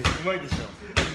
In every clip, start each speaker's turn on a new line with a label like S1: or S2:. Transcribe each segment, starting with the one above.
S1: うまいでしょ。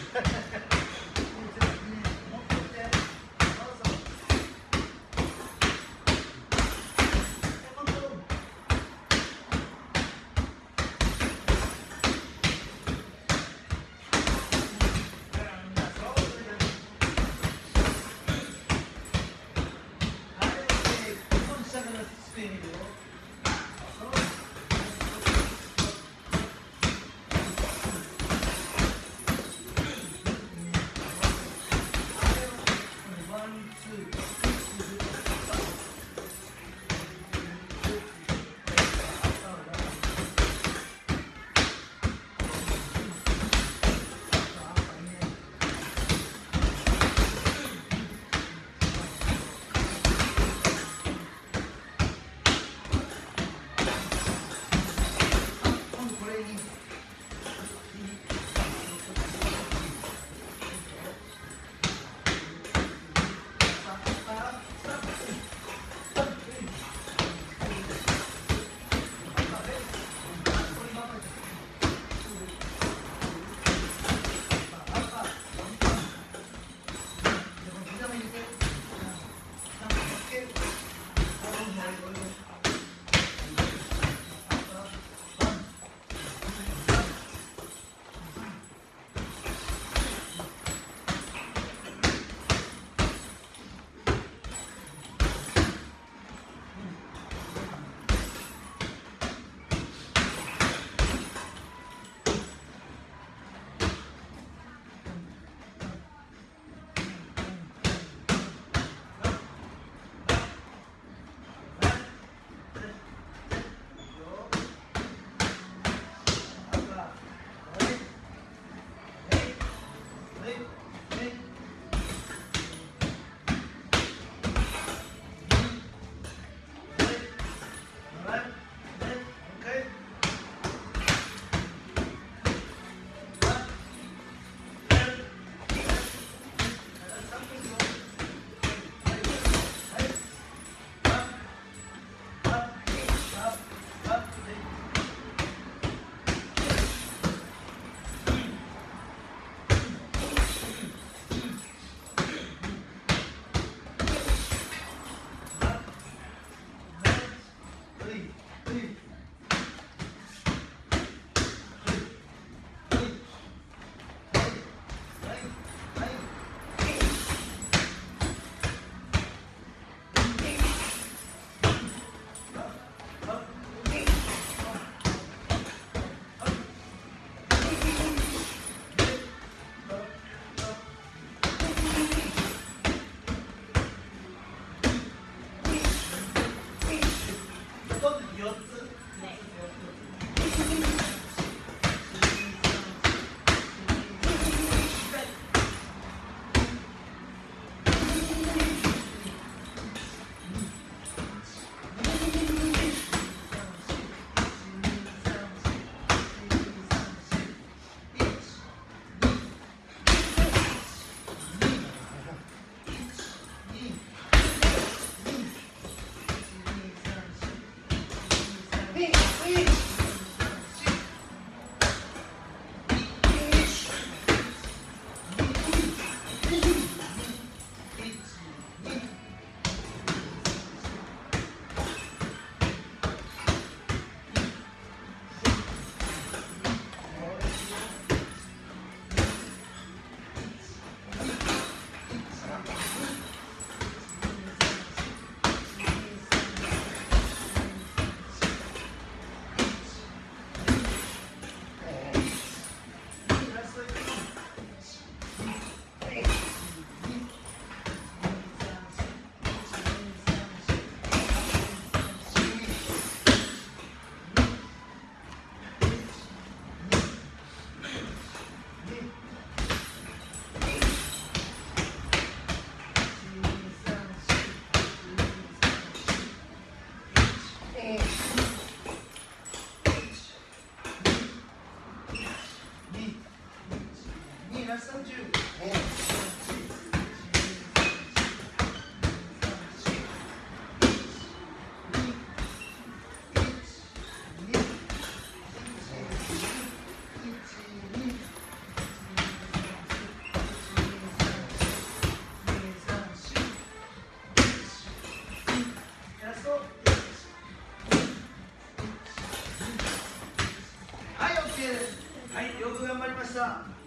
S1: はい、
S2: よく頑張りました。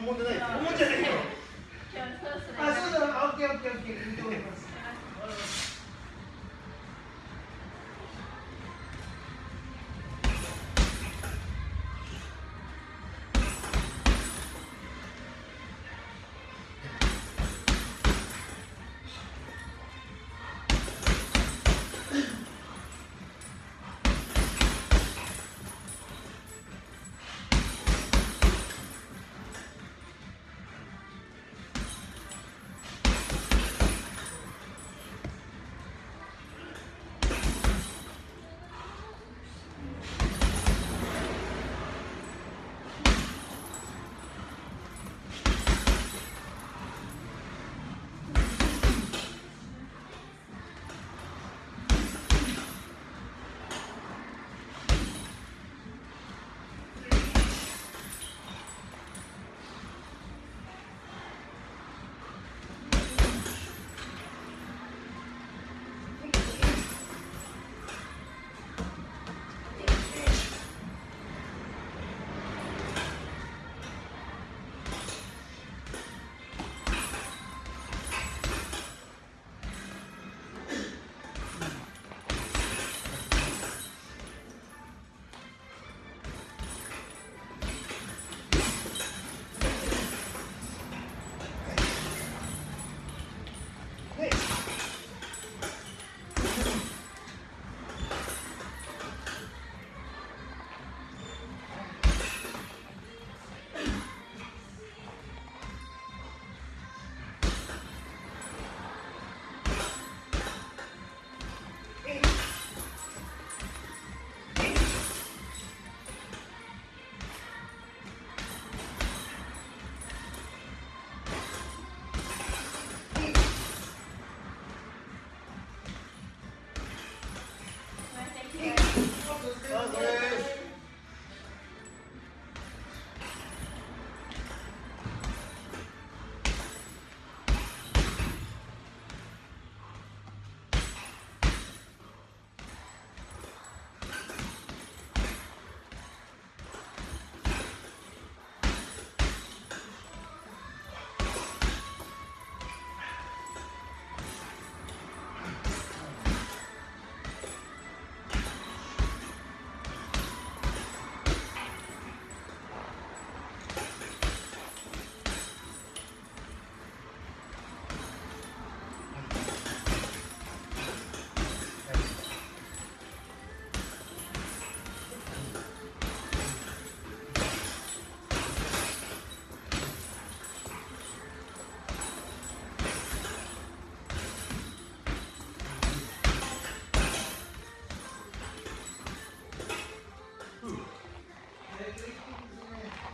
S3: 本物じゃない。ですよ
S1: 思っちゃったけど。
S2: 今日そろそろ。
S1: あそうだ。オッケーオッケーオッケー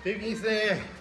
S3: 平均ですね